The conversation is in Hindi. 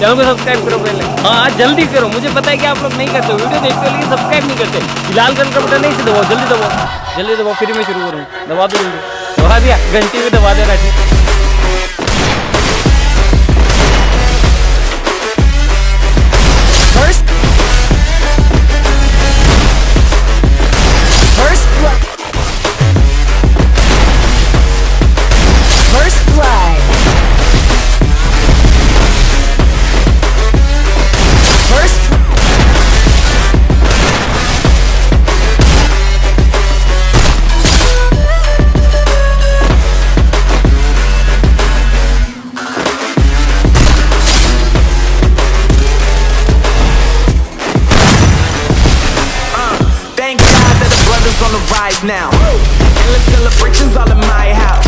चैनल को सब्सक्राइब करो पहले। हाँ जल्दी करो, मुझे पता है कि आप लोग नहीं करते, वीडियो देखते हो लेकिन सब्सक्राइब नहीं करते। लाल कलर का बटन नहीं से दबाओ, जल्दी दबाओ। जल्दी दबाओ, फिर मैं शुरू करूँ। दबा दो दबा दिया, घंटी भी दबा देना ठीक life now. Endless celebrations all in my house.